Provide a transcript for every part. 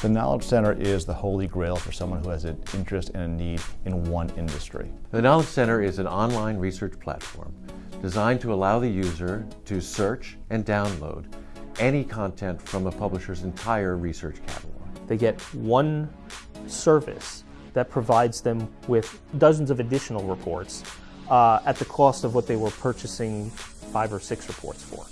The Knowledge Center is the holy grail for someone who has an interest and a need in one industry. The Knowledge Center is an online research platform designed to allow the user to search and download any content from a publisher's entire research catalog. They get one service that provides them with dozens of additional reports uh, at the cost of what they were purchasing five or six reports for.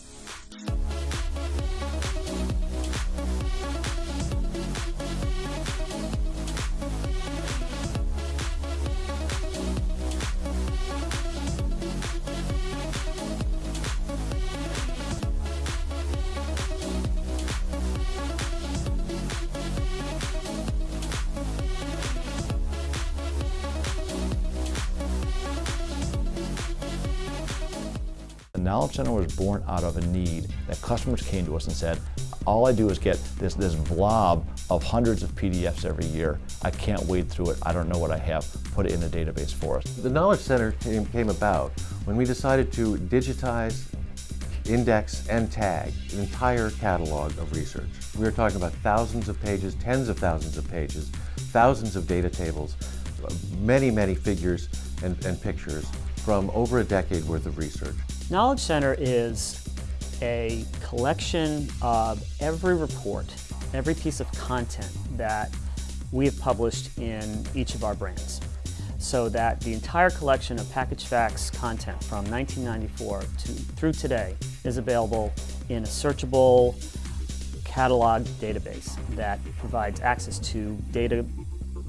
Knowledge Center was born out of a need that customers came to us and said, all I do is get this, this blob of hundreds of PDFs every year. I can't wade through it. I don't know what I have. Put it in a database for us. The Knowledge Center came, about when we decided to digitize, index, and tag an entire catalog of research. We are talking about thousands of pages, tens of thousands of pages, thousands of data tables, many, many figures and, and pictures from over a decade worth of research. Knowledge Center is a collection of every report, every piece of content that we have published in each of our brands. So that the entire collection of Packaged Facts content from 1994 to, through today is available in a searchable catalog database that provides access to data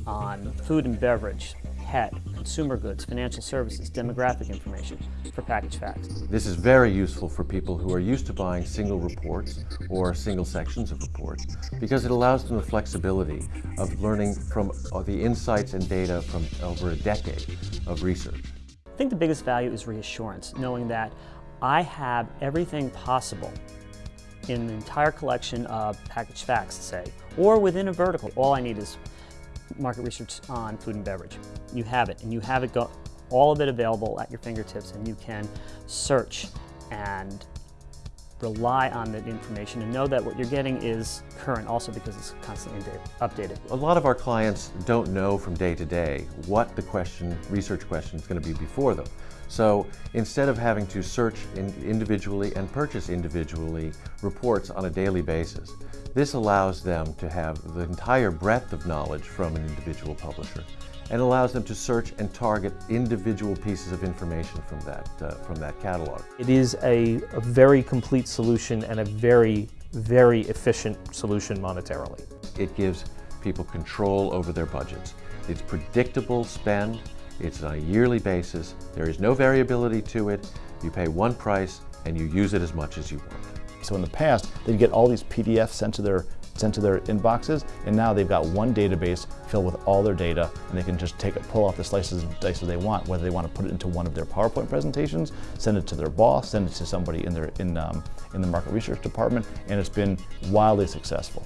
on food and beverage, pet, consumer goods, financial services, demographic information for Packaged Facts. This is very useful for people who are used to buying single reports or single sections of reports because it allows them the flexibility of learning from uh, the insights and data from over a decade of research. I think the biggest value is reassurance, knowing that I have everything possible in the entire collection of Packaged Facts, say, or within a vertical. All I need is market research on food and beverage. You have it, and you have it all of it available at your fingertips, and you can search and rely on that information and know that what you're getting is current also because it's constantly updated. A lot of our clients don't know from day to day what the question, research question is going to be before them. So instead of having to search in individually and purchase individually reports on a daily basis, this allows them to have the entire breadth of knowledge from an individual publisher and allows them to search and target individual pieces of information from that, uh, from that catalog. It is a, a very complete solution and a very, very efficient solution monetarily. It gives people control over their budgets. It's predictable spend, it's on a yearly basis, there is no variability to it, you pay one price and you use it as much as you want. So in the past, they'd get all these PDFs sent to their sent to their inboxes, and now they've got one database filled with all their data, and they can just take it, pull off the slices and dices they want, whether they want to put it into one of their PowerPoint presentations, send it to their boss, send it to somebody in their in um, in the market research department, and it's been wildly successful.